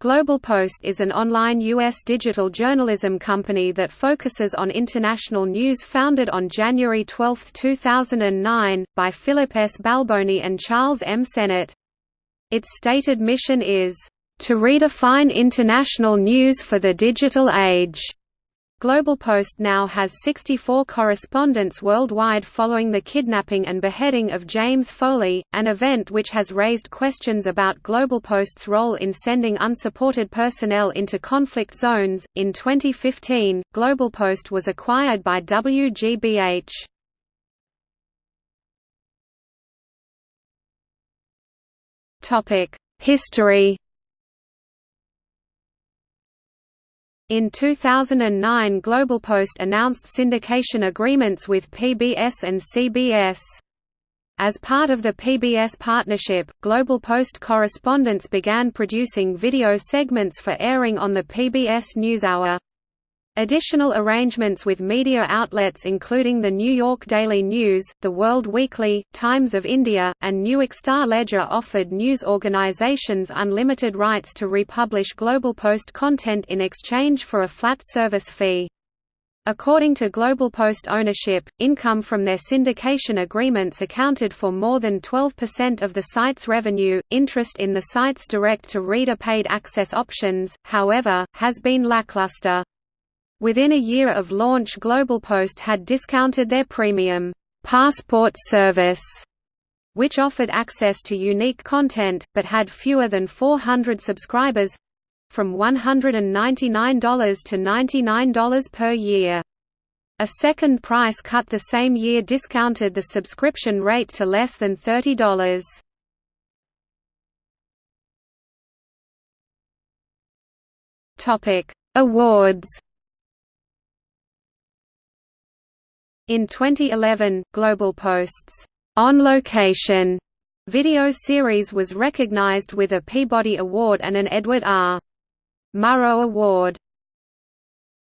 Global Post is an online U.S. digital journalism company that focuses on international news founded on January 12, 2009, by Philip S. Balboni and Charles M. Sennott. Its stated mission is, "...to redefine international news for the digital age." Global Post now has 64 correspondents worldwide following the kidnapping and beheading of James Foley, an event which has raised questions about Global Post's role in sending unsupported personnel into conflict zones. In 2015, Global Post was acquired by WGBH. Topic: History In 2009 GlobalPost announced syndication agreements with PBS and CBS. As part of the PBS partnership, Global Post correspondents began producing video segments for airing on the PBS NewsHour. Additional arrangements with media outlets including the New York Daily News, The World Weekly, Times of India, and Newark Star Ledger offered news organizations unlimited rights to republish Global Post content in exchange for a flat service fee. According to Global Post ownership, income from their syndication agreements accounted for more than 12% of the site's revenue. Interest in the site's direct to reader paid access options, however, has been lackluster. Within a year of launch GlobalPost had discounted their premium passport service which offered access to unique content, but had fewer than 400 subscribers—from $199 to $99 per year. A second price cut the same year discounted the subscription rate to less than $30. Awards In 2011, Global Post's On Location video series was recognized with a Peabody Award and an Edward R. Murrow Award.